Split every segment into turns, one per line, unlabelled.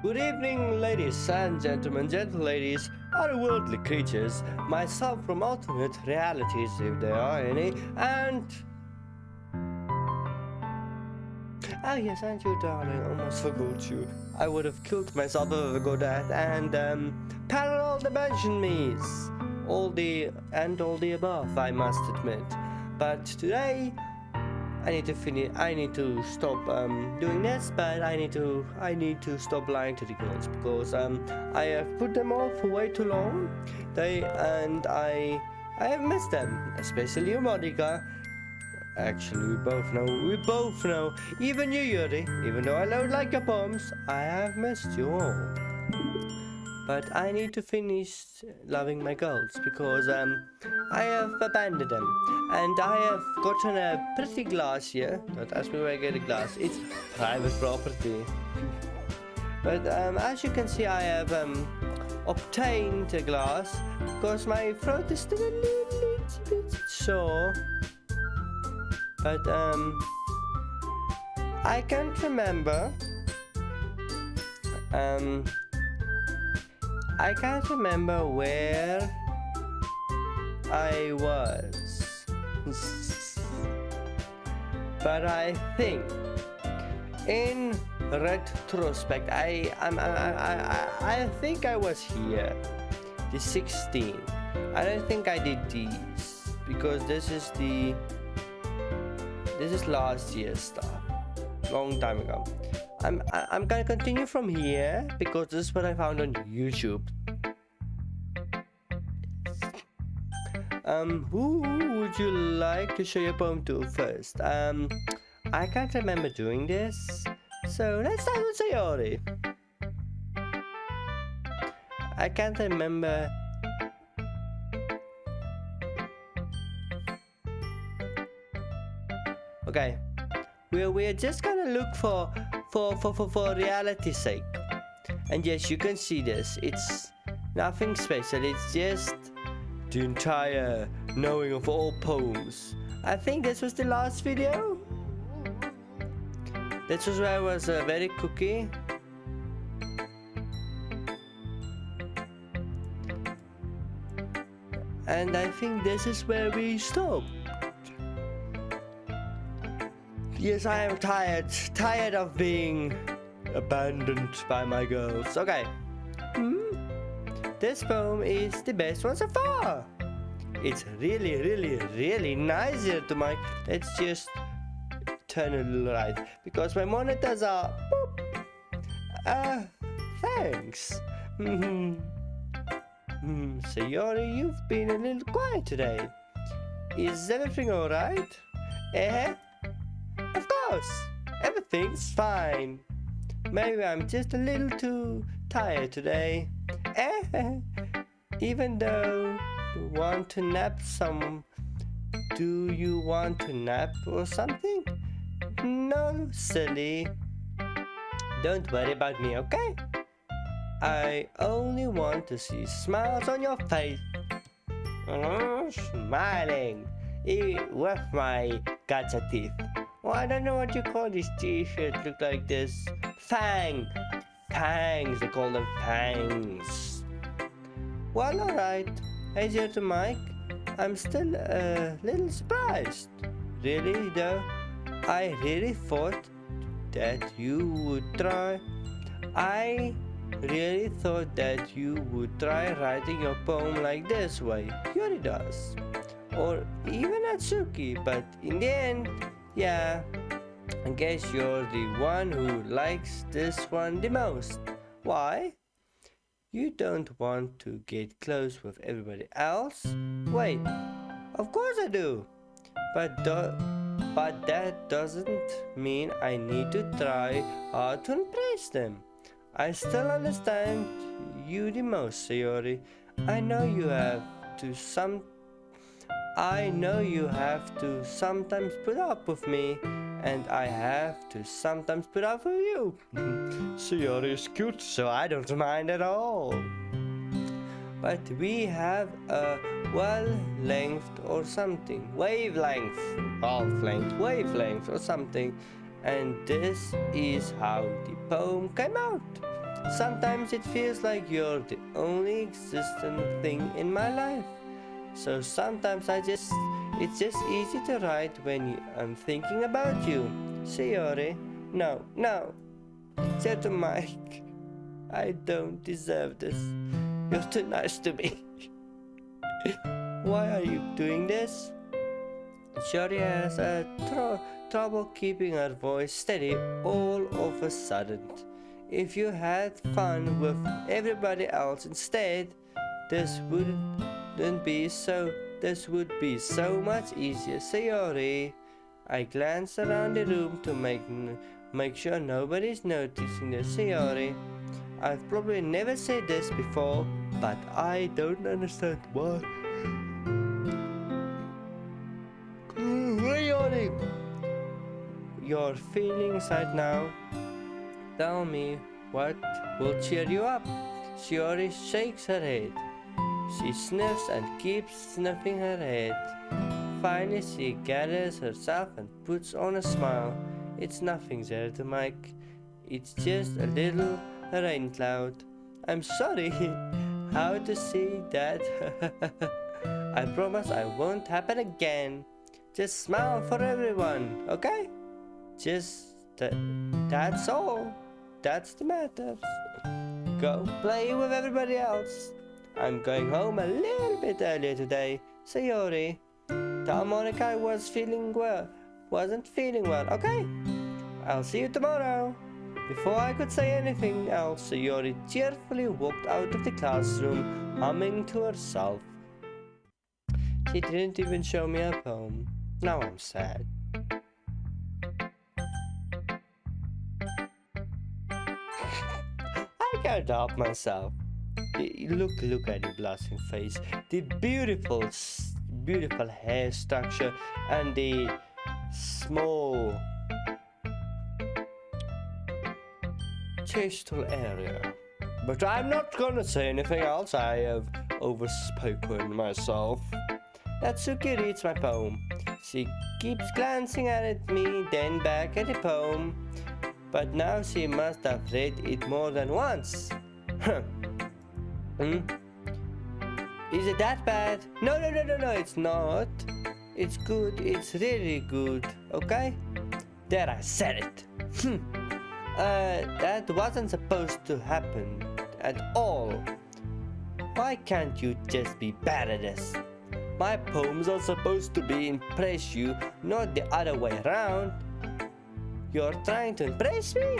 Good evening, ladies and gentlemen, gentle ladies, otherworldly creatures, myself from alternate realities, if there are any, and... Ah yes, and you darling, almost forgot you. I would have killed myself if I got that, and, um, parallel dimension me's. All the, and all the above, I must admit. But today, I need to finish. I need to stop um, doing this, but I need to. I need to stop lying to the girls because um, I have put them off for way too long. They and I. I have missed them, especially you, Monika. Actually, we both know. We both know. Even you, Yuri. Even though I don't like your poems, I have missed you all. But I need to finish loving my girls because um, I have abandoned them. And I have gotten a pretty glass here. Don't ask me where I get a glass. It's private property. but um, as you can see, I have um, obtained a glass because my throat is still a little bit sore. But um, I can't remember. Um, I can't remember where I was. but I think in retrospect, I, I'm, I, I, I think I was here. The 16. I don't think I did these because this is the this is last year's stuff long time ago I'm I'm gonna continue from here because this is what I found on YouTube. Um, who would you like to show your poem to first? Um, I can't remember doing this, so let's start with Sayori. I can't remember. Okay, we're we're just gonna look for for, for, for, for reality's sake. And yes, you can see this. It's nothing special. It's just the entire knowing of all poems. I think this was the last video. This was where I was uh, very cookie. And I think this is where we stop. Yes, I am tired. Tired of being abandoned by my girls. Okay. Hmm? This poem is the best one so far. It's really, really, really nice here to my... Let's just turn a little right. Because my monitors are... Boop. Uh, thanks. Hmm. Hmm, Sayori, you've been a little quiet today. Is everything alright? Eh? Course, everything's fine. Maybe I'm just a little too tired today. Eh, even though you want to nap some, do you want to nap or something? No, silly. Don't worry about me, okay? I only want to see smiles on your face. Mm, smiling with my gacha teeth. Well, I don't know what you call these t-shirts look like this. Fang! Fangs, they call them fangs. Well, alright. Hey, to Mike. I'm still a little surprised. Really, though? I really thought that you would try. I really thought that you would try writing your poem like this way. Yuri does. Or even Natsuki, but in the end, yeah, I guess you're the one who likes this one the most. Why? You don't want to get close with everybody else? Wait, of course I do. But, do but that doesn't mean I need to try hard to impress them. I still understand you the most, Sayori. I know you have to some I know you have to sometimes put up with me, and I have to sometimes put up with you. Sayori is cute, so I don't mind at all. But we have a wavelength or something, wavelength, wavelength, wavelength or something, and this is how the poem came out. Sometimes it feels like you're the only existent thing in my life. So sometimes I just it's just easy to write when you, I'm thinking about you. Sayori. No, no. Said to Mike. I don't deserve this. You're too nice to me. Why are you doing this? Shori has a tr trouble keeping her voice steady all of a sudden. If you had fun with everybody else instead, this wouldn't be so this would be so much easier. Sayori. I glance around the room to make make sure nobody's noticing the Sayori. I've probably never said this before, but I don't understand why. Really? Your feelings right now. Tell me what will cheer you up. Shiori shakes her head. She sniffs and keeps sniffing her head. Finally, she gathers herself and puts on a smile. It's nothing, Zelda Mike. It's just a little rain cloud. I'm sorry. How to see that? I promise I won't happen again. Just smile for everyone, okay? Just th that's all. That's the matter. Go play with everybody else. I'm going home a little bit earlier today. Sayori. Tell Monika I was feeling well. Wasn't feeling well, okay? I'll see you tomorrow. Before I could say anything else, Sayori cheerfully walked out of the classroom, humming to herself. She didn't even show me a poem. Now I'm sad. I can't help myself. Look, look at the blushing face, the beautiful, beautiful hair structure, and the small tasteful area. But I'm not gonna say anything else, I have overspoken myself. That's Natsuki reads my poem. She keeps glancing at me, then back at the poem. But now she must have read it more than once. Hmm? Is it that bad? No, no, no, no, no, it's not. It's good, it's really good, okay? There, I said it. Hmm. uh, that wasn't supposed to happen at all. Why can't you just be bad at this? My poems are supposed to be impress you, not the other way around. You're trying to impress me?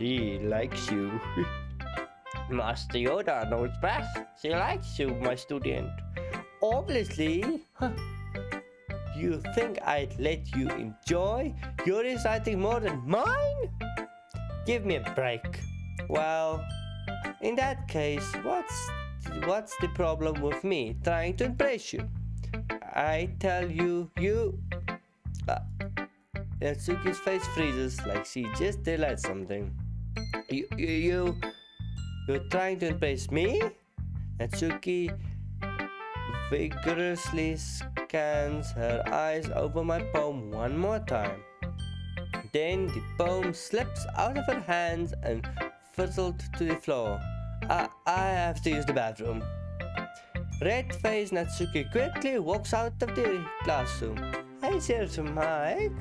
He likes you. Master Yoda knows best. She likes you, my student. Obviously. You think I'd let you enjoy your reciting more than mine? Give me a break. Well, in that case, what's what's the problem with me trying to impress you? I tell you, you... Uh, Natsuki's face freezes like she just realized something. You, you, you you're trying to impress me? Natsuki vigorously scans her eyes over my poem one more time. Then the poem slips out of her hands and fizzled to the floor. I, I have to use the bathroom. Red-faced Natsuki quickly walks out of the classroom. Hey, to Mike.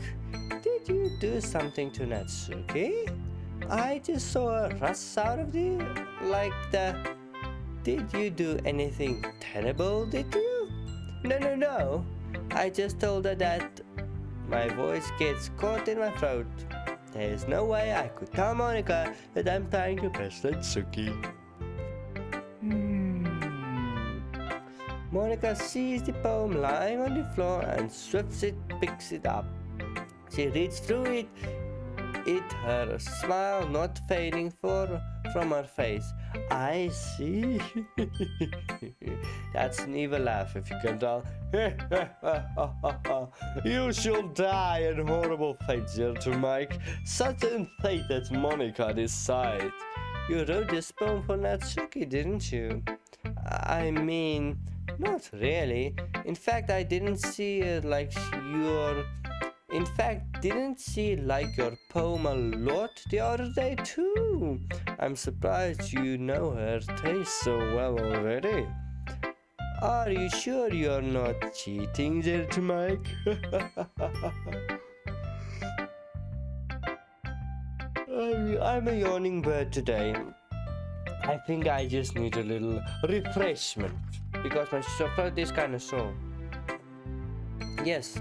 Did you do something to Natsuki? I just saw a rush out of the like the Did you do anything terrible, did you? No, no, no. I just told her that my voice gets caught in my throat. There's no way I could tell Monika that I'm trying to press Natsuki. Hmm. Monika sees the poem lying on the floor and swiftly it, picks it up. She reads through it it, her smile not fading for, from her face. I see. That's an evil laugh, if you can tell. you shall die in horrible fate, gentle Mike. Such a fate that Monika decides. You wrote this poem for Natsuki, didn't you? I mean, not really. In fact, I didn't see it like your In fact, didn't she like your poem a lot the other day too? I'm surprised you know her taste so well already. Are you sure you're not cheating there, Mike? I'm a yawning bird today. I think I just need a little refreshment because my throat is kind of sore. Yes,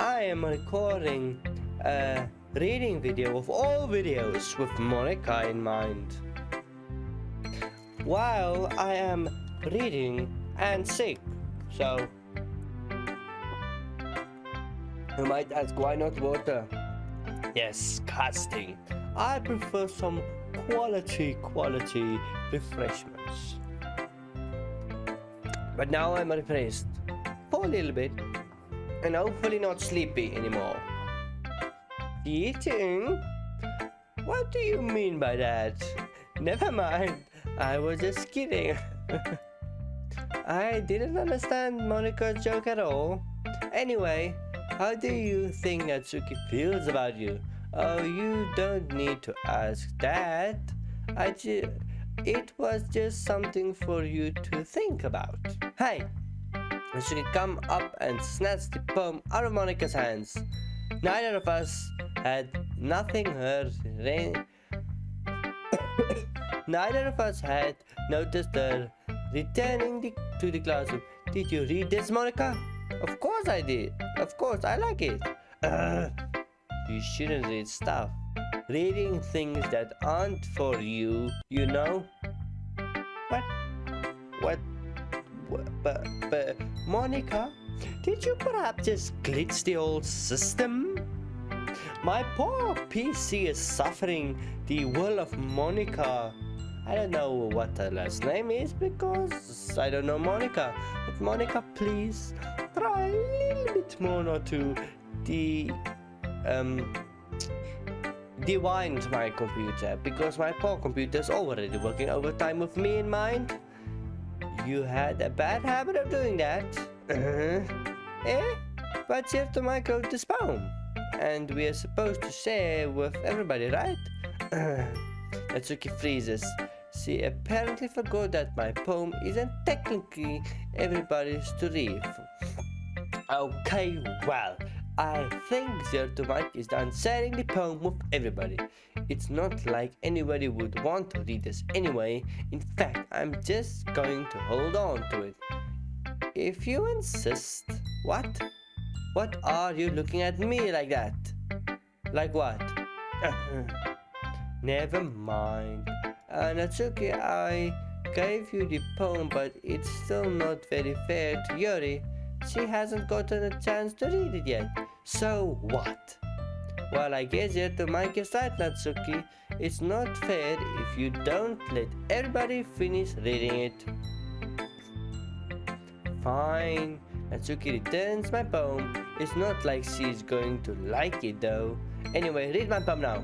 I am recording a reading video of all videos with Monika in mind. While I am reading and sick, so you might ask why not water? Yes, casting. I prefer some quality, quality refreshments. But now I'm refreshed for a little bit and hopefully not sleepy anymore. Eating? What do you mean by that? Never mind, I was just kidding. I didn't understand Monika's joke at all. Anyway, how do you think Natsuki feels about you? Oh, you don't need to ask that. I ju it was just something for you to think about. Hey, Natsuki come up and snatch the poem out of Monika's hands. Neither of us had nothing heard. Neither of us had noticed her returning the, to the classroom. Did you read this, Monika? Of course I did. Of course, I like it. You shouldn't read stuff. Reading things that aren't for you, you know? What? What? But, but, Monika, did you perhaps just glitch the old system? My poor PC is suffering the will of Monika. I don't know what her last name is because I don't know Monika. But Monika, please try a little bit more not to the um, rewind my computer because my poor computer is already working overtime with me in mind. You had a bad habit of doing that. Uh-huh. eh? But here to my code this poem. And we are supposed to share with everybody, right? Natsuki freezes. She apparently forgot that my poem isn't technically everybody's to read. Okay, well, I think Zero Mike is done sharing the poem with everybody. It's not like anybody would want to read this anyway. In fact, I'm just going to hold on to it. If you insist. What? What are you looking at me like that? Like what? Never mind. Uh, Natsuki, I gave you the poem, but it's still not very fair to Yuri. She hasn't gotten a chance to read it yet. So what? Well, I guess you have to make your side, Natsuki. It's not fair if you don't let everybody finish reading it. Fine. Natsuki returns my poem. It's not like she's going to like it though. Anyway, read my poem now.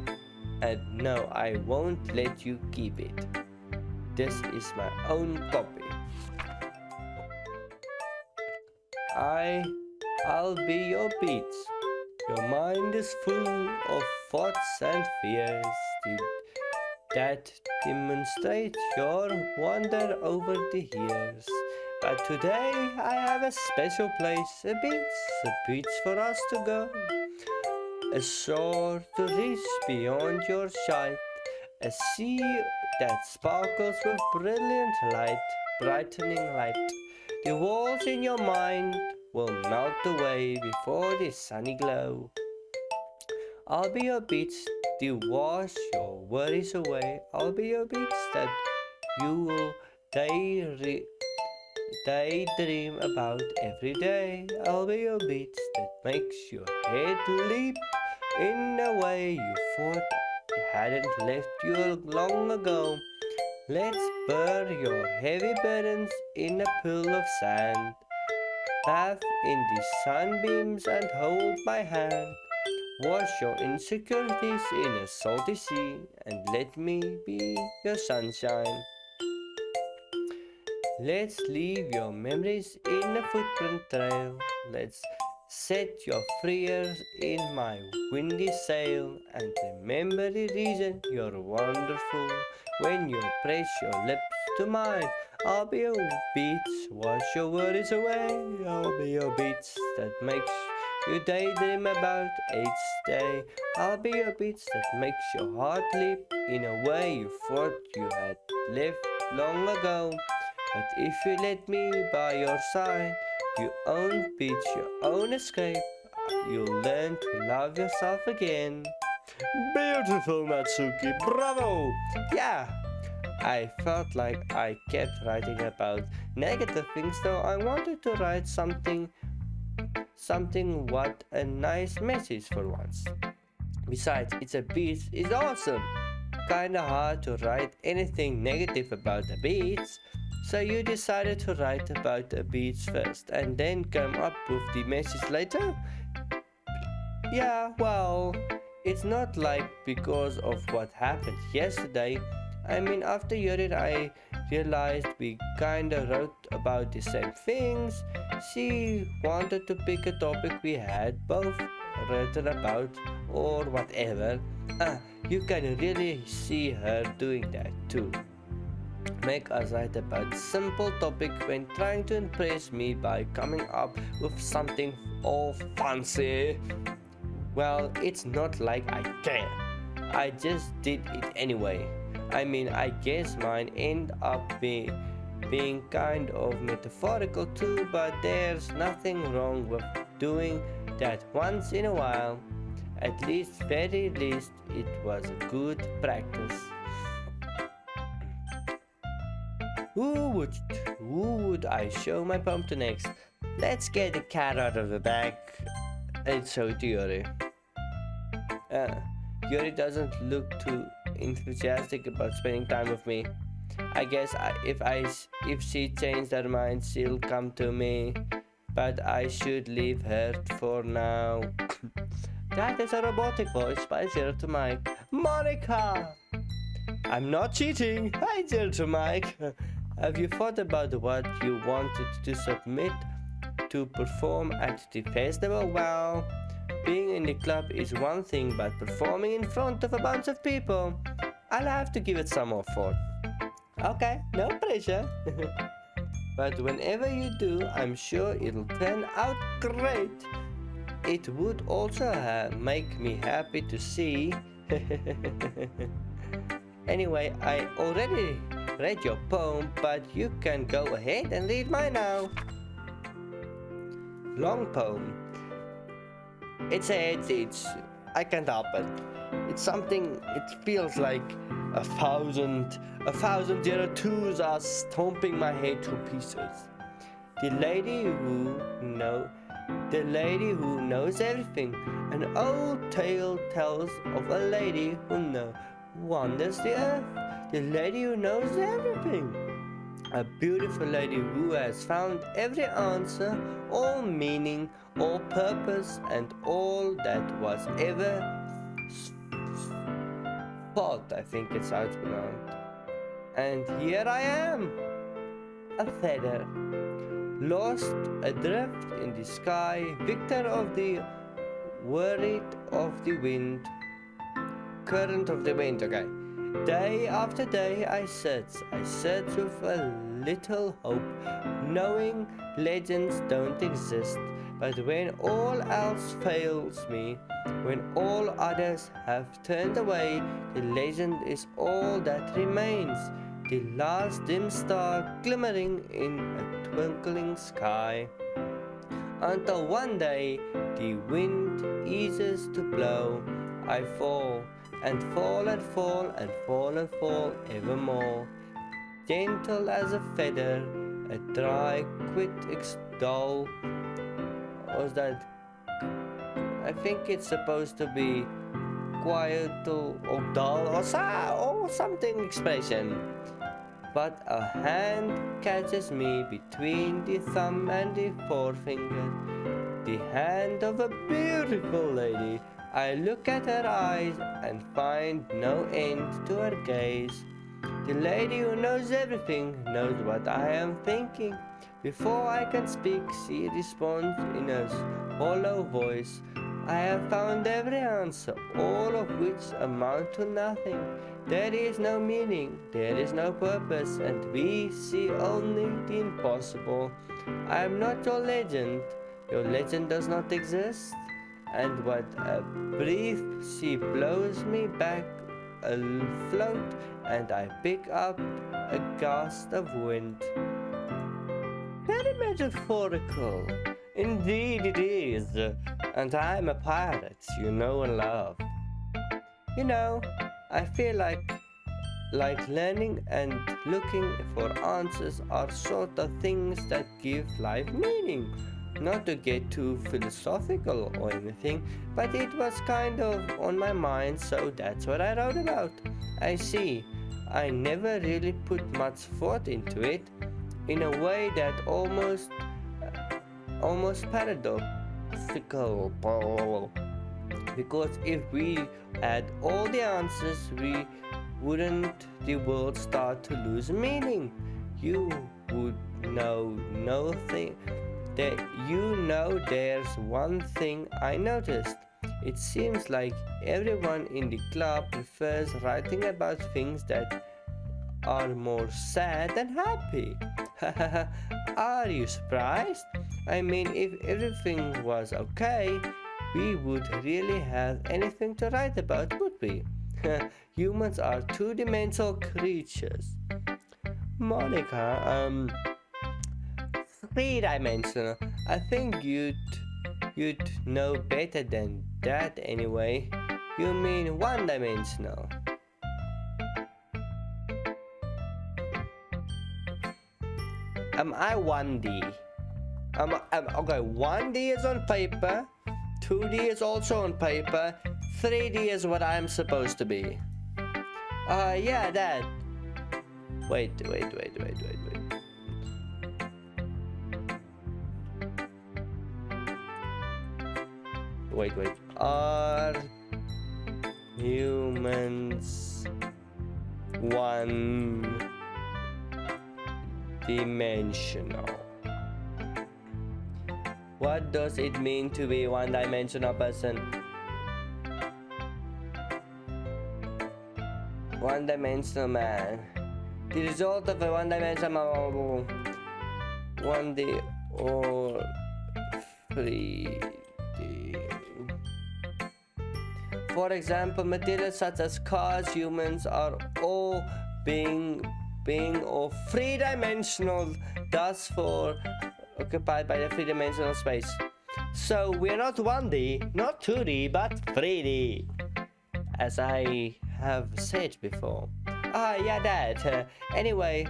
And no, I won't let you keep it. This is my own copy. I I'll be your beats. Your mind is full of thoughts and fears that demonstrate your wonder over the years. But today I have a special place, a beach, a beach for us to go. A shore to reach beyond your sight, a sea that sparkles with brilliant light, brightening light. The walls in your mind will melt away before the sunny glow. I'll be your beach to wash your worries away. I'll be your beach that you will day daydream about every day. I'll be your beach that makes your head leap in a way you thought it hadn't left you long ago. Let's bury your heavy burdens in a pool of sand bath in the sunbeams and hold my hand. Wash your insecurities in a salty sea and let me be your sunshine. Let's leave your memories in a footprint trail. Let's Set your freers in my windy sail and remember the reason you're wonderful. When you press your lips to mine, I'll be your beats, wash your worries away. I'll be your beats that makes you daydream about each day. I'll be your beats that makes your heart leap in a way you thought you had left long ago. But if you let me by your side, your own beach, your own escape, you'll learn to love yourself again. Beautiful, Natsuki, bravo! Yeah, I felt like I kept writing about negative things, though I wanted to write something, something what a nice message for once. Besides, it's a beach is awesome. Kinda hard to write anything negative about the beach. So you decided to write about the beach first and then come up with the message later? Yeah, well, it's not like because of what happened yesterday. I mean, after hearing I realized we kinda wrote about the same things. She wanted to pick a topic we had both written about or whatever. Uh, you can really see her doing that too make us write about simple topic when trying to impress me by coming up with something all fancy. Well, it's not like I care. I just did it anyway. I mean, I guess mine end up being being kind of metaphorical too, but there's nothing wrong with doing that once in a while. At least, very least, it was a good practice. Who would, who would I show my poem to next? Let's get the cat out of the bag and show it to Yuri. Uh, Yuri doesn't look too enthusiastic about spending time with me. I guess I, if I if she changed her mind, she'll come to me. But I should leave her for now. that is a robotic voice by Zero to Mike. Monika! I'm not cheating. Hi, Zero to Mike. Have you thought about what you wanted to submit to perform at the festival? Well, being in the club is one thing, but performing in front of a bunch of people, I'll have to give it some more thought. Okay, no pressure. but whenever you do, I'm sure it'll turn out great. It would also uh, make me happy to see. anyway, I already read your poem, but you can go ahead and read mine now. Long poem. It says it's, I can't help it. It's something, it feels like a thousand, a thousand zero twos are stomping my head to pieces. The lady who know, the lady who knows everything. An old tale tells of a lady who know, wanders the earth the lady who knows everything. A beautiful lady who has found every answer, all meaning, all purpose, and all that was ever thought, I think it's how it's pronounced. And here I am, a feather, lost adrift in the sky, victor of the worried of the wind, current of the wind, okay. Day after day I search, I search with a little hope, knowing legends don't exist. But when all else fails me, when all others have turned away, the legend is all that remains, the last dim star glimmering in a twinkling sky. Until one day the wind eases to blow, I fall and fall and fall and fall and fall evermore. Gentle as a feather, a dry quit extol. Was that? I think it's supposed to be quiet or dull or, or something expression. But a hand catches me between the thumb and the forefinger. The hand of a beautiful lady I look at her eyes and find no end to her gaze. The lady who knows everything knows what I am thinking. Before I can speak, she responds in a hollow voice, I have found every answer, all of which amount to nothing. There is no meaning, there is no purpose, and we see only the impossible. I am not your legend, your legend does not exist, and what a brief she blows me back afloat, and I pick up a gust of wind. Very metaphorical. Indeed it is. And I'm a pirate, you know and love. You know, I feel like like learning and looking for answers are sort of things that give life meaning. Not to get too philosophical or anything, but it was kind of on my mind, so that's what I wrote about. I see. I never really put much thought into it in a way that almost almost paradoxical because if we had all the answers we wouldn't the world start to lose meaning you would know nothing that you know there's one thing I noticed it seems like everyone in the club prefers writing about things that are more sad than happy. are you surprised? I mean, if everything was okay, we would really have anything to write about, would we? Humans are two-dimensional creatures. Monika, um, three-dimensional. I think you'd you'd know better than that anyway. You mean one-dimensional. Am I 1D? Um, um, okay, 1D is on paper, 2D is also on paper, 3D is what I'm supposed to be. Uh, yeah, that. Wait, wait, wait, wait, wait, wait. Wait. Are humans one dimensional? What does it mean to be one-dimensional person? One-dimensional man. The result of a one-dimensional one day or 3D. For example, materials such as cars, humans are all being being of three-dimensional, thus for occupied by the three-dimensional space. So we're not 1D, not 2D, but 3D. As I have said before. Ah, yeah, that. Uh, anyway,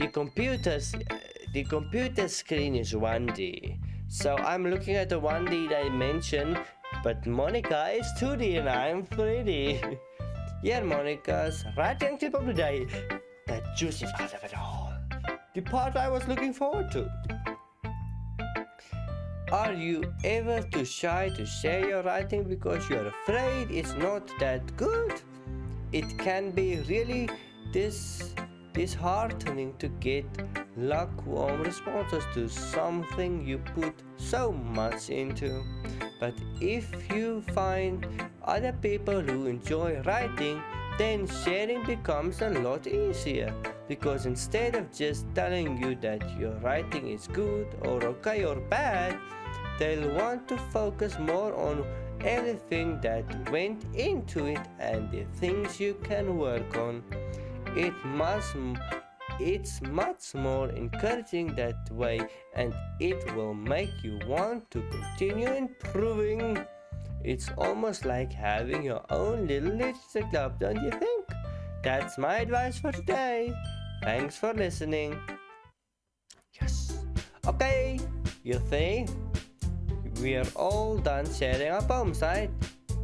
the computer's uh, the computer screen is 1D. So I'm looking at the 1D dimension, but Monika is 2D and I'm 3D. yeah, Monika's right young tip of the day. The juicy part of it all the part I was looking forward to. Are you ever too shy to share your writing because you're afraid it's not that good? It can be really dis disheartening to get lukewarm responses to something you put so much into. But if you find other people who enjoy writing, then sharing becomes a lot easier because instead of just telling you that your writing is good or okay or bad, they'll want to focus more on everything that went into it and the things you can work on. It must it's much more encouraging that way and it will make you want to continue improving. It's almost like having your own little literature club, don't you think? That's my advice for today. Thanks for listening. Yes. Okay, you see, we are all done sharing our poems, right?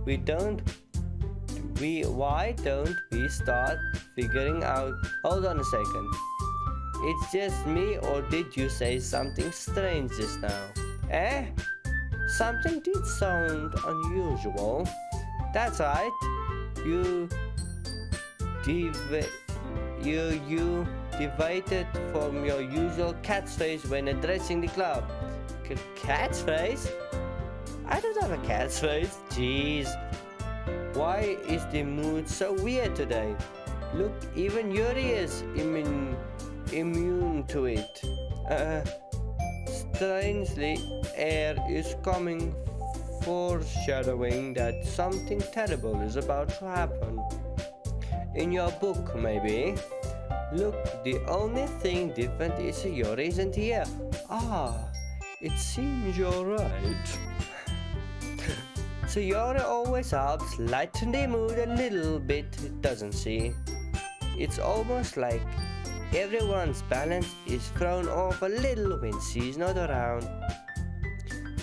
We don't we why don't we start figuring out hold on a second it's just me or did you say something strange just now eh something did sound unusual that's right you you you deviated from your usual catchphrase when addressing the club. cat's face? I don't have a face. Jeez. Why is the mood so weird today? Look, even Yuri is immune, immune to it. Uh, strangely, air is coming foreshadowing that something terrible is about to happen. In your book, maybe? Look, the only thing different is Yuri isn't here. Ah, it seems you're right. So Yuri always helps lighten the mood a little bit, doesn't she? It's almost like everyone's balance is thrown off a little when she's not around.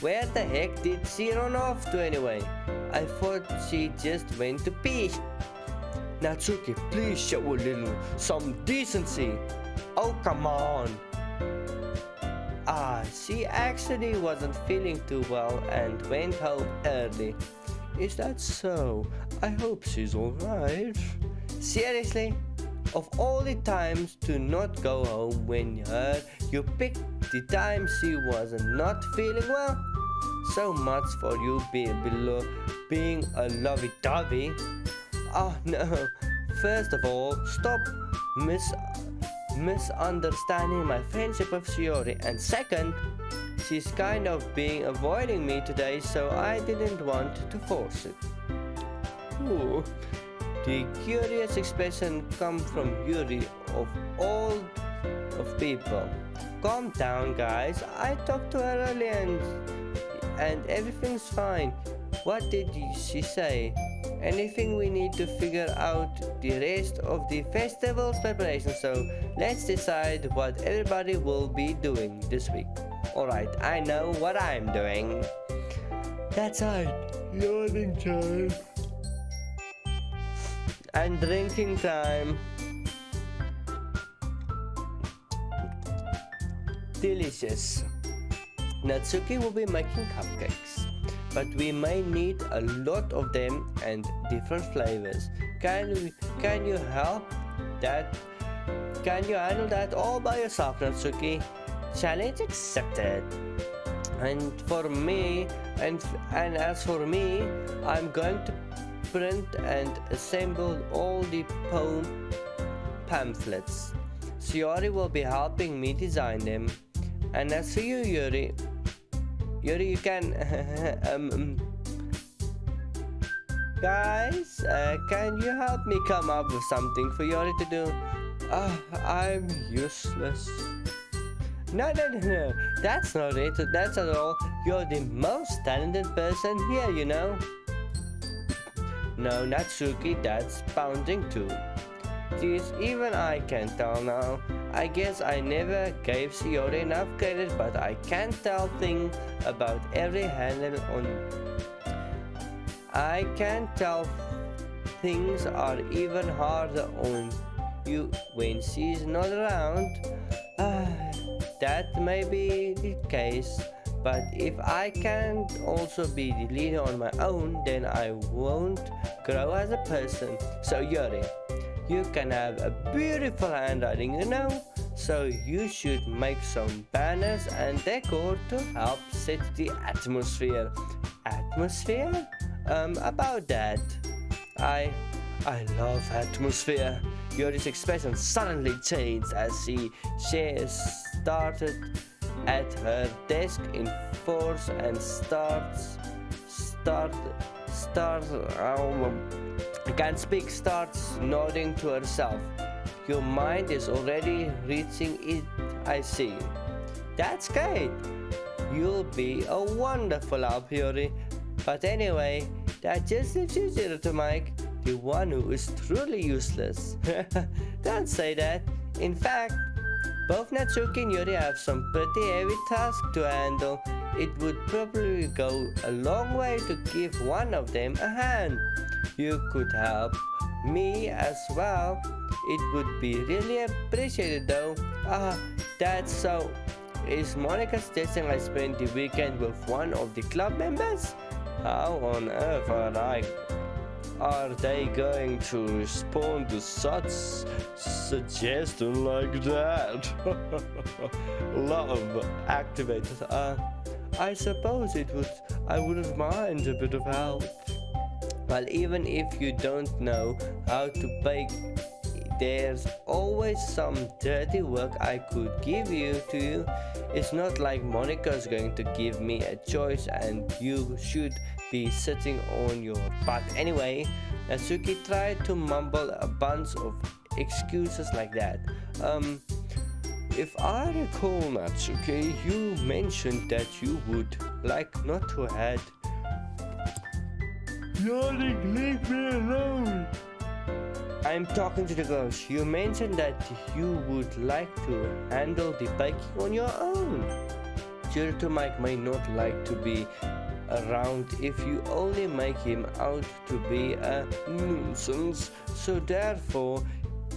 Where the heck did she run off to anyway? I thought she just went to pee. Natsuki, please show a little some decency. Oh, come on. Ah, she actually wasn't feeling too well and went home early. Is that so? I hope she's alright. Seriously? Of all the times to not go home when you heard, you picked the time she was not feeling well? So much for you being below being a lovey-dovey. Oh no, first of all, stop mis misunderstanding my friendship with Shiori and second, she's kind of being avoiding me today so I didn't want to force it. Ooh. The curious expression come from Yuri of all of people. Calm down guys, I talked to her earlier and, and everything's fine. What did she say? Anything we need to figure out the rest of the festival's preparation so let's decide what everybody will be doing this week. Alright, I know what I'm doing. That's right, yawning time and drinking time. Delicious. Natsuki will be making cupcakes, but we may need a lot of them and different flavors. Can can you help that? Can you handle that all by yourself, Natsuki? Challenge accepted. And for me, and and as for me, I'm going to print and assemble all the poem pamphlets. Shiori will be helping me design them. And as for you, Yuri, Yuri, you can... Um, um, guys, uh, can you help me come up with something for Yuri to do? Uh, I'm useless. No, no, no, no. That's not it. That's not all. You're the most talented person here, you know. No, Natsuki, that's pounding too. Geez, even I can tell now. I guess I never gave Shiori enough credit, but I can tell things about every handle on... I can tell things are even harder on you when she's not around. Ah, that may be the case, but if I can't also be the leader on my own, then I won't grow as a person. So Yuri, you can have a beautiful handwriting, you know? So you should make some banners and decor to help set the atmosphere. Atmosphere? Um, about that. I, I love atmosphere. Yuri's expression suddenly changed as she, she started at her desk in force and starts start starts um, I can't speak starts nodding to herself. Your mind is already reaching it I see. That's great. You'll be a wonderful help Yuri but anyway that just leaves you to Mike the one who is truly useless. Don't say that. In fact both Natsuki and Yuri have some pretty heavy tasks to handle. It would probably go a long way to give one of them a hand. You could help me as well. It would be really appreciated though. Ah, that's so. Is Monika suggesting I spend the weekend with one of the club members? How on earth are I are they going to respond to such suggestion like that? Love activated. Uh, I suppose it would I wouldn't mind a bit of help. Well, even if you don't know how to bake, there's always some dirty work I could give you to you. It's not like Monika's going to give me a choice and you should be sitting on your butt anyway. Natsuki tried to mumble a bunch of excuses like that. Um, if I recall, Natsuki, you mentioned that you would like not to have Leave me alone! I'm talking to the ghost. You mentioned that you would like to handle the biking on your own. Kirito Mike may not like to be around if you only make him out to be a nuisance, so therefore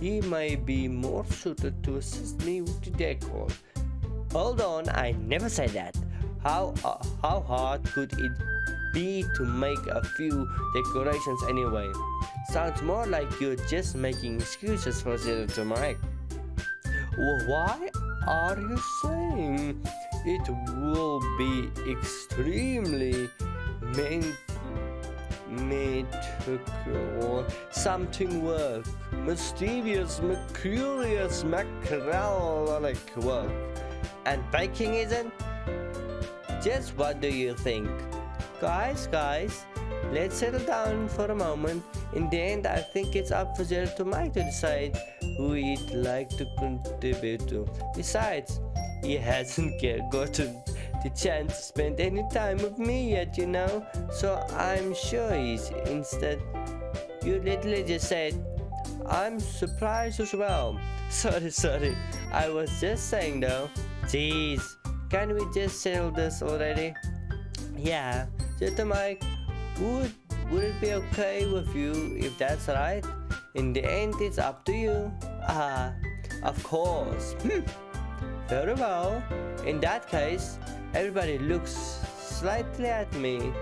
he may be more suited to assist me with the decor. Hold on, I never said that. How, uh, how hard could it be to make a few decorations anyway. Sounds more like you're just making excuses for Zero to Mike. Why are you saying it will be extremely meant or something work. Mysterious mercurious macrolic work. And baking isn't? Just what do you think Guys, guys, let's settle down for a moment. In the end, I think it's up for Zero to Mike to decide who he'd like to contribute to. Besides, he hasn't gotten the chance to spend any time with me yet, you know, so I'm sure he's instead. You literally just said, I'm surprised as well. Sorry, sorry, I was just saying though. Jeez, can we just settle this already? Yeah, Little Mike, would, would it be okay with you if that's right? In the end, it's up to you. Ah, of course. Hmm. Very well. In that case, everybody looks slightly at me.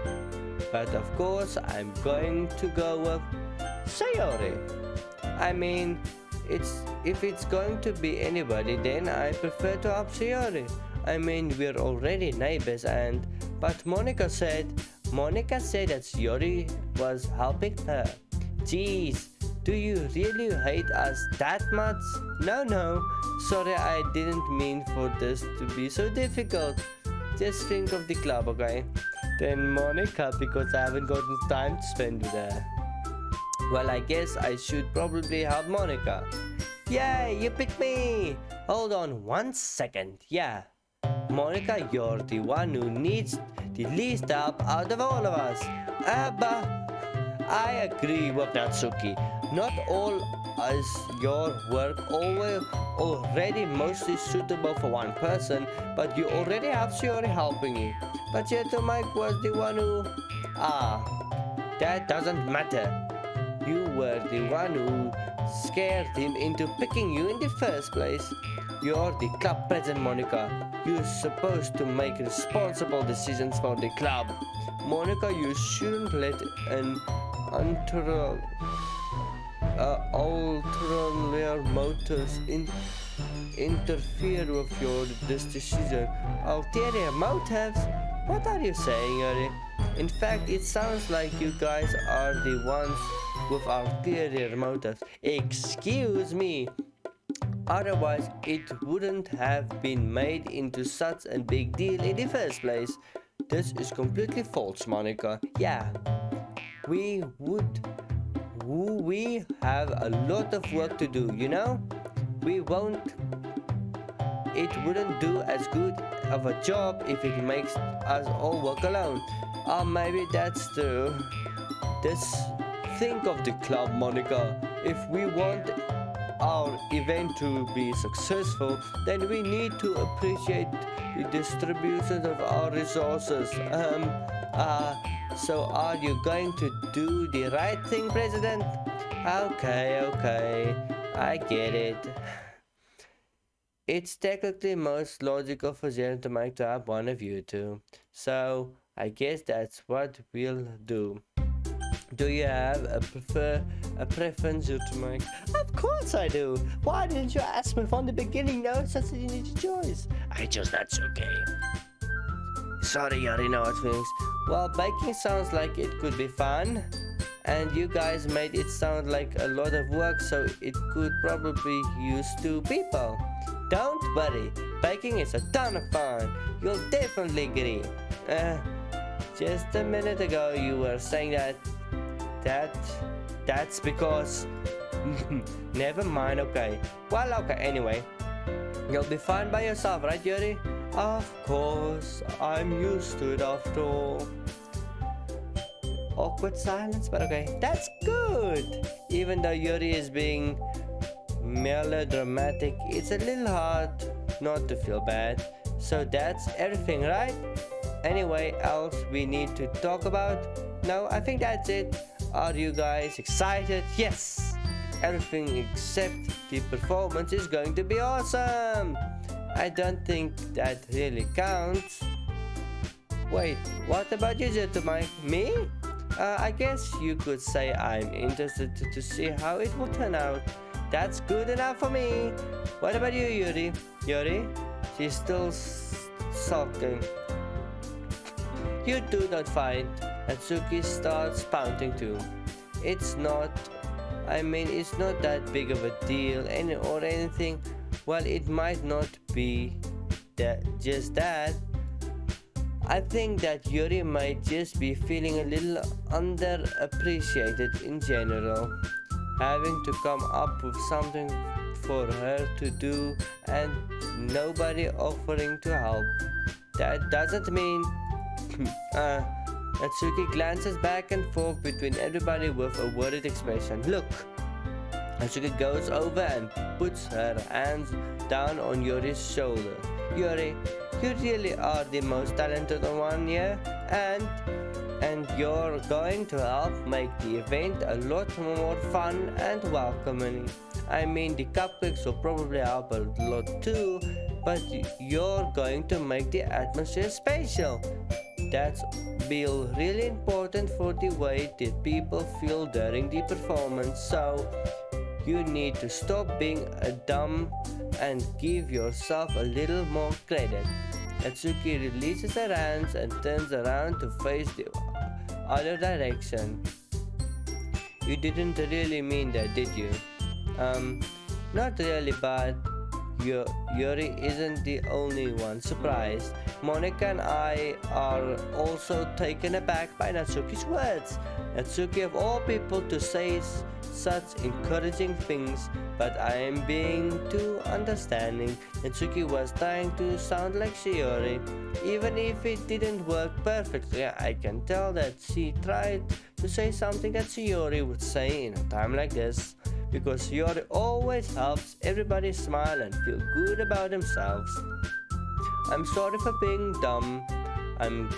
But of course, I'm going to go with Sayori. I mean, it's if it's going to be anybody, then I prefer to have Sayori. I mean, we're already neighbors and but Monika said, Monika said that Yori was helping her. Jeez, do you really hate us that much? No, no, sorry I didn't mean for this to be so difficult. Just think of the club, okay? Then Monika because I haven't gotten time to spend with her. Well, I guess I should probably help Monika. Yay, you picked me! Hold on one second. Yeah, Monika, you're the one who needs the least help out of all of us. Abba, I agree with Natsuki. Not all is your work always already mostly suitable for one person, but you already have Sayori helping you. But yet Mike was the one who... Ah, that doesn't matter. You were the one who scared him into picking you in the first place. You're the club president, Monika. You're supposed to make responsible decisions for the club. Monika, you shouldn't let an ulterior, uh, ulterior motives in, interfere with your this decision. Ulterior motives? What are you saying, Yuri? In fact, it sounds like you guys are the ones with ulterior motives. Excuse me. Otherwise, it wouldn't have been made into such a big deal in the first place. This is completely false, Monika. Yeah, we would... We have a lot of work to do, you know? We won't... It wouldn't do as good of a job if it makes us all work alone. Or maybe that's true. Just think of the club, Monika. If we want our event to be successful, then we need to appreciate the distribution of our resources. Um, uh, so are you going to do the right thing, President? Okay, okay, I get it. It's technically most logical for Zen to make to have one of you two. So, I guess that's what we'll do. Do you have a prefer a preference to make? Of course I do. Why didn't you ask me from the beginning? No, such an easy choice. I chose that's okay. sorry, Yuri, no hard feelings. Well, baking sounds like it could be fun. And you guys made it sound like a lot of work, so it could probably use two people. Don't worry, baking is a ton of fun. You'll definitely agree. Uh, just a minute ago you were saying that... That... That's because... Never mind, okay. Well, okay, anyway. You'll be fine by yourself, right, Yuri? Of course, I'm used to it after all. Awkward silence, but okay. That's good! Even though Yuri is being melodramatic, it's a little hard not to feel bad. So that's everything, right? Anyway, else we need to talk about? No, I think that's it. Are you guys excited? Yes! Everything except the performance is going to be awesome! I don't think that really counts. Wait, what about you, Zetomai? Me? Uh, I guess you could say I'm interested to, to, see how it will turn out. That's good enough for me. What about you, Yuri? Yuri? She's still sulking. You do not find. Natsuki starts pounding too. It's not, I mean, it's not that big of a deal any, or anything. Well, it might not be that just that. I think that Yuri might just be feeling a little underappreciated in general. Having to come up with something for her to do and nobody offering to help. That doesn't mean uh, Natsuki glances back and forth between everybody with a worried expression. Look! Natsuki goes over and puts her hands down on Yuri's shoulder. Yuri, you really are the most talented one here, and and you're going to help make the event a lot more fun and welcoming. I mean, the cupcakes will probably help a lot too, but you're going to make the atmosphere special. That's will really important for the way that people feel during the performance. So you need to stop being a dumb and give yourself a little more credit. Natsuki releases her hands and turns around to face the other direction. You didn't really mean that, did you? Um, not really, but Yuri isn't the only one surprised. Monika and I are also taken aback by Natsuki's words. Natsuki of all people to say such encouraging things, but I am being too understanding. Natsuki was trying to sound like Sayori. Even if it didn't work perfectly, I can tell that she tried to say something that Sayori would say in a time like this because Yori always helps everybody smile and feel good about themselves. I'm sorry for being dumb. I'm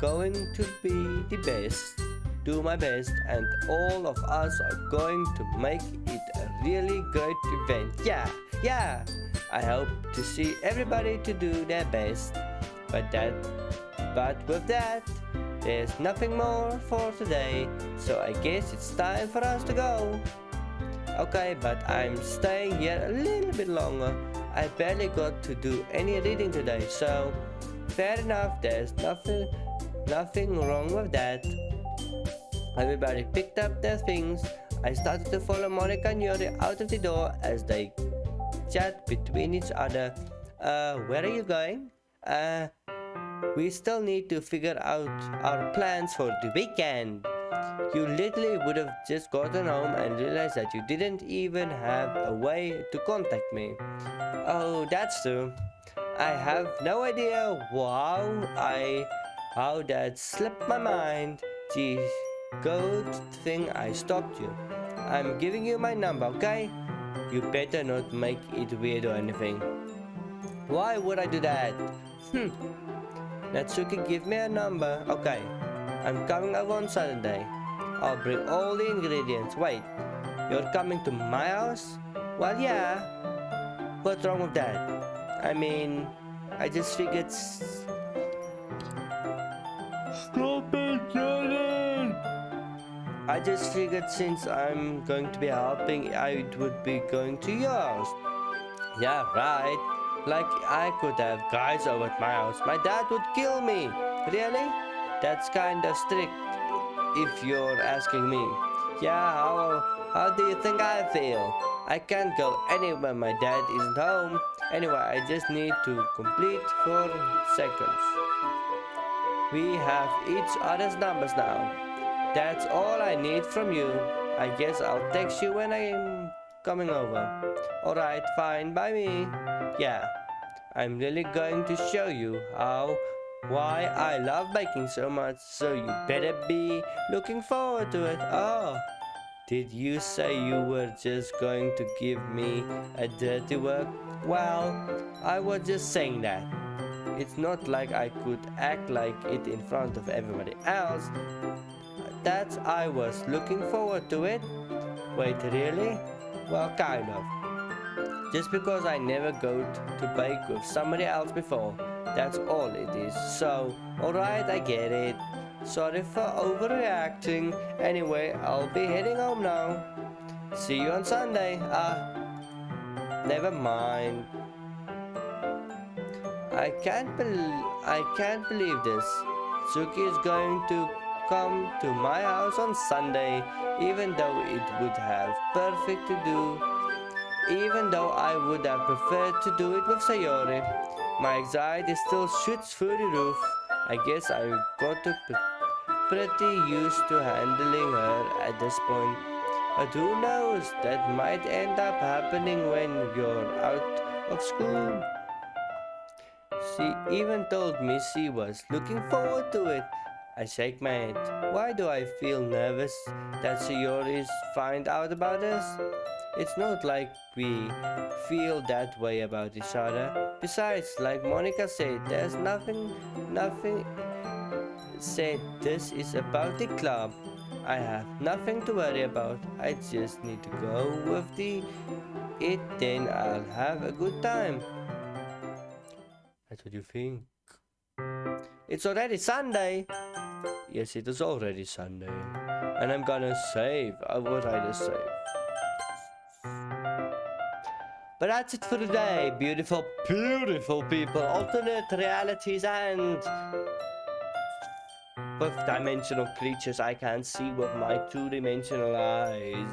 going to be the best, do my best, and all of us are going to make it a really great event. Yeah, yeah. I hope to see everybody to do their best. But that, but with that, there's nothing more for today, so I guess it's time for us to go. Okay, but I'm staying here a little bit longer. I barely got to do any reading today, so fair enough, there's nothing, nothing wrong with that. Everybody picked up their things. I started to follow Monika and Yuri out of the door as they chat between each other. Uh, where are you going? Uh, we still need to figure out our plans for the weekend. You literally would have just gotten home and realized that you didn't even have a way to contact me. Oh, that's true. I have no idea how I how that slipped my mind. Geez, good thing I stopped you. I'm giving you my number, okay? You better not make it weird or anything. Why would I do that? Hmm. Natsuki, give me a number. Okay. I'm coming over on Saturday. I'll bring all the ingredients. Wait, you're coming to my house? Well, yeah. What's wrong with that? I mean, I just figured... Stop it, Jordan! I just figured since I'm going to be helping, I would be going to yours. Yeah, right. Like, I could have guys over at my house. My dad would kill me. Really? That's kinda strict, if you're asking me. Yeah, how, how do you think I feel? I can't go anywhere my dad isn't home. Anyway, I just need to complete four seconds. We have each other's numbers now. That's all I need from you. I guess I'll text you when I'm coming over. Alright, fine by me. Yeah, I'm really going to show you how why I love baking so much, so you better be looking forward to it. Oh, did you say you were just going to give me a dirty work? Well, I was just saying that. It's not like I could act like it in front of everybody else. That I was looking forward to it. Wait, really? Well, kind of. Just because I never go to bake with somebody else before that's all it is. So, alright, I get it. Sorry for overreacting. Anyway, I'll be heading home now. See you on Sunday. Ah, never mind. I can't believe I can't believe this. Suki is going to come to my house on Sunday, even though it would have perfect to do. Even though I would have preferred to do it with Sayori. My anxiety still shoots through the roof. I guess I got to pretty used to handling her at this point. But who knows, that might end up happening when you're out of school. She even told me she was looking forward to it. I shake my head. Why do I feel nervous that Sayori's find out about this? It's not like we feel that way about each other. Besides, like Monika said, there's nothing, nothing said this is about the club. I have nothing to worry about. I just need to go with the it, then I'll have a good time. That's what you think. It's already Sunday. Yes, it is already Sunday. And I'm gonna save. Uh, I would rather save. But that's it for today, beautiful, beautiful people, alternate realities and with dimensional creatures I can't see with my two-dimensional eyes.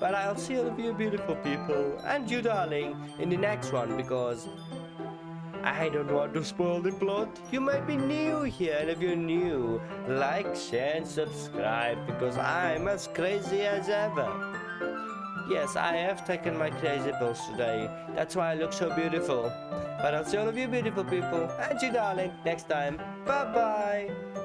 But I'll see all of you beautiful people and you darling in the next one because I don't want to spoil the plot. You might be new here and if you're new, like, share and subscribe because I'm as crazy as ever. Yes, I have taken my crazy pills today. That's why I look so beautiful. But I'll see all of you beautiful people and you darling next time. Bye bye.